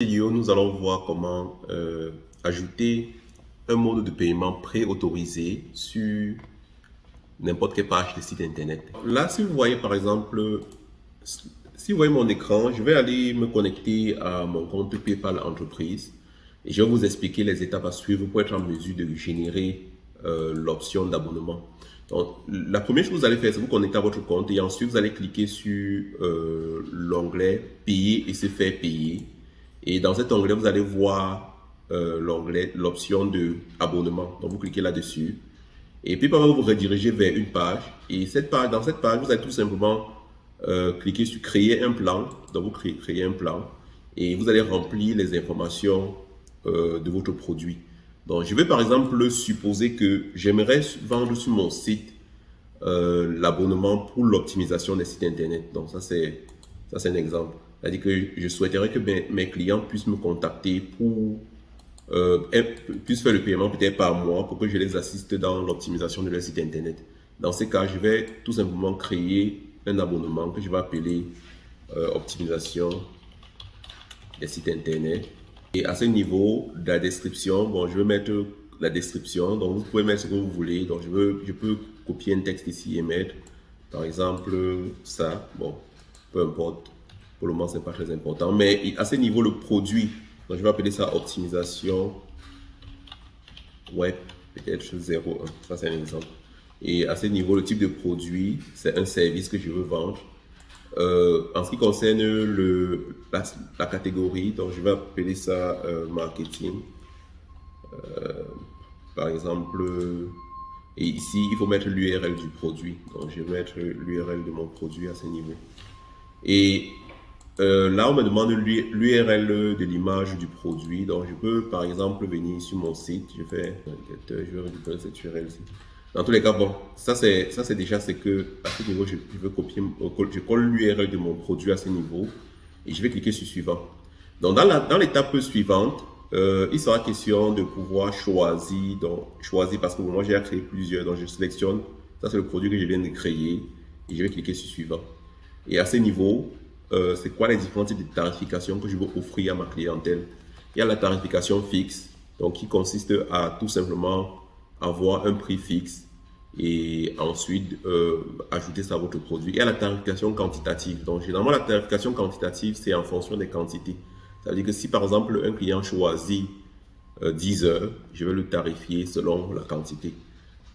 nous allons voir comment euh, ajouter un mode de paiement pré-autorisé sur n'importe quelle page de site internet. Là, si vous voyez par exemple, si vous voyez mon écran, je vais aller me connecter à mon compte PayPal entreprise et je vais vous expliquer les étapes à suivre pour être en mesure de générer euh, l'option d'abonnement. Donc, la première chose que vous allez faire, c'est vous connecter à votre compte et ensuite vous allez cliquer sur euh, l'onglet payer et se faire payer. Et dans cet onglet, vous allez voir euh, l'option de abonnement. Donc, vous cliquez là-dessus. Et puis, par vous rediriger vers une page. Et cette page, dans cette page, vous allez tout simplement euh, cliquer sur créer un plan. Donc, vous créez, créez, un plan. Et vous allez remplir les informations euh, de votre produit. Donc, je vais par exemple supposer que j'aimerais vendre sur mon site l'abonnement pour l'optimisation des sites internet. Donc, ça, c'est un exemple. C'est-à-dire que je souhaiterais que mes, clients puissent me contacter pour euh, puissent faire le paiement peut-être par mois pour que je les assiste dans l'optimisation de leur site internet. Dans ces cas, je vais tout simplement créer un abonnement que je vais appeler euh, optimisation des sites internet. Et à ce niveau la description, bon, je vais mettre la description. Donc, vous pouvez mettre ce que vous voulez. Donc, je, veux, je peux copier un texte ici et mettre, par exemple, ça. Bon, peu importe. Pour le moment, ce n'est pas très important. Mais à ce niveau, le produit, donc je vais appeler ça optimisation web, peut-être 0.1. Ça, c'est un exemple. Et à ce niveau, le type de produit, c'est un service que je veux vendre. Euh, en ce qui concerne le, la, catégorie, donc je vais appeler ça euh, marketing. Euh, par exemple, et ici, il faut mettre l'URL du produit. Donc, je vais mettre l'URL de mon produit à ce niveau. Et euh, là, on me demande l'URL de l'image du produit. Donc, je peux, par exemple, venir sur mon site. Je fais, je vais récupérer cette URL. Dans tous les cas, bon, ça c'est déjà c'est que à ce niveau, je, veux copier, je colle l'URL de mon produit à ce niveau et je vais cliquer sur suivant. Donc, dans l'étape suivante, euh, il sera question de pouvoir choisir, donc choisir parce que moi j'ai créé plusieurs, donc je sélectionne. Ça c'est le produit que je viens de créer et je vais cliquer sur suivant. Et à ce niveau, euh, c'est quoi les différents types de tarification que je veux offrir à ma clientèle? Il y a la tarification fixe, donc qui consiste à tout simplement avoir un prix fixe et ensuite euh, ajouter ça à votre produit. Il y a la tarification quantitative. Donc généralement la tarification quantitative, c'est en fonction des quantités. Ça veut dire que si par exemple un client choisit 10 euh, heures, je vais le tarifier selon la quantité.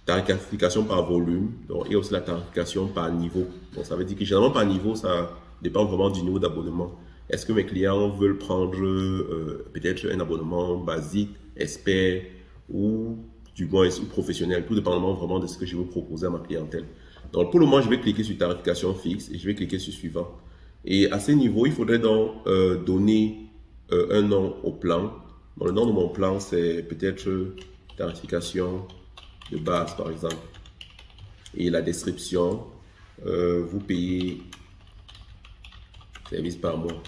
Tarification par volume, donc, et aussi la tarification par niveau. Donc ça veut dire que généralement par niveau, ça dépend vraiment du niveau d'abonnement. Est-ce que mes clients veulent prendre euh, peut-être un abonnement basique, expert ou du moins professionnel, tout dépendamment vraiment de ce que je veux proposer à ma clientèle. Donc pour le moment, je vais cliquer sur tarification fixe et je vais cliquer sur suivant. Et à ce niveau, il faudrait donc euh, donner euh, un nom au plan. le nom de mon plan, c'est peut-être tarification de base, par exemple. Et la description, vous payez service par mois.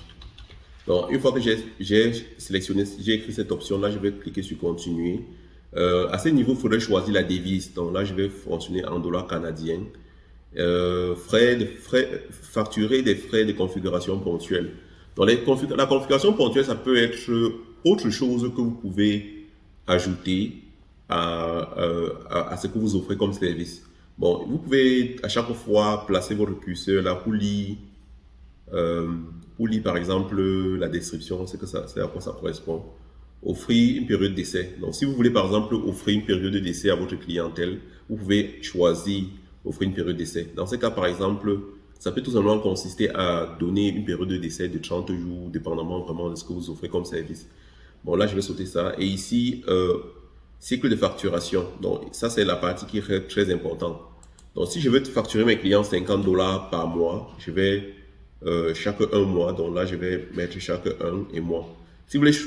Donc, une fois que j'ai sélectionné, j'ai écrit cette option-là, je vais cliquer sur continuer. Euh, à ce niveau, il faudrait choisir la devise. Donc là, je vais fonctionner en dollars canadiens. Euh, frais, frais, facturer des frais de configuration ponctuelle. Donc la configuration ponctuelle, ça peut être autre chose que vous pouvez ajouter à, euh, à, à, ce que vous offrez comme service. Bon, vous pouvez à chaque fois placer votre curseur là pour pour lire par exemple la description, c'est que ça, c'est à quoi ça correspond. Offrir une période d'essai. Donc, si vous voulez par exemple offrir une période d'essai à votre clientèle, vous pouvez choisir offrir une période d'essai. Dans ce cas, par exemple, ça peut tout simplement consister à donner une période d'essai de 30 jours, dépendamment vraiment de ce que vous offrez comme service. Bon, là, je vais sauter ça. Et ici, euh, cycle de facturation. Donc, ça, c'est la partie qui est très importante. Donc, si je veux facturer mes clients 50 dollars par mois, je vais euh, chaque un mois. Donc là, je vais mettre chaque un et mois. Si vous voulez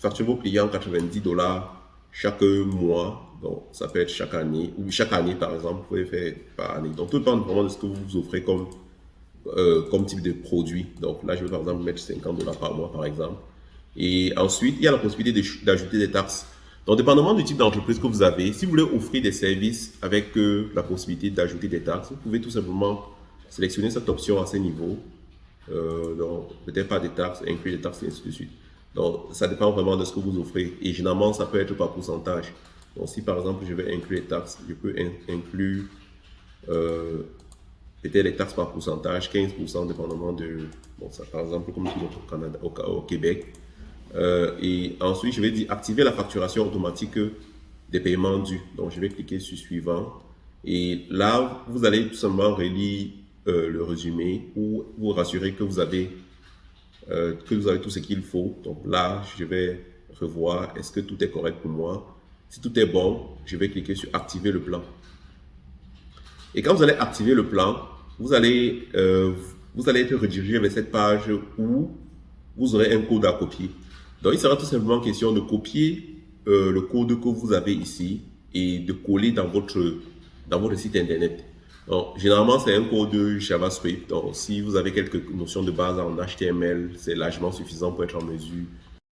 facturer vos clients 90 dollars chaque mois, donc ça peut être chaque année, ou chaque année par exemple, vous pouvez faire par année. Donc tout dépend vraiment de ce que vous vous offrez comme, euh, comme type de produit. Donc là, je vais par exemple mettre 50 dollars par mois par exemple. Et ensuite, il y a la possibilité d'ajouter des taxes. Donc, dépendamment du type d'entreprise que vous avez, si vous voulez offrir des services avec euh, la possibilité d'ajouter des taxes, vous pouvez tout simplement sélectionner cette option à ce niveau euh, peut-être pas des taxes, inclure des taxes, et ainsi de suite. Donc, ça dépend vraiment de ce que vous offrez. Et généralement, ça peut être par pourcentage. Donc, si par exemple, je vais inclure les taxes, je peux inclure euh, peut-être les taxes par pourcentage, 15% dépendamment de, bon, ça, par exemple, comme au, Canada, au, au Québec. Euh, et ensuite, je vais dire activer la facturation automatique des paiements dus. Donc, je vais cliquer sur suivant. Et là, vous allez tout simplement relire euh, le résumé ou vous rassurer que vous avez euh, que vous avez tout ce qu'il faut. Donc là, je vais revoir est-ce que tout est correct pour moi? Si tout est bon, je vais cliquer sur activer le plan. Et quand vous allez activer le plan, vous allez, euh, vous allez être redirigé vers cette page où vous aurez un code à copier. Donc il sera tout simplement question de copier le code que vous avez ici et de coller dans votre, dans votre site internet. Donc, généralement, c'est un code JavaScript. Donc, si vous avez quelques notions de base en HTML, c'est largement suffisant pour être en mesure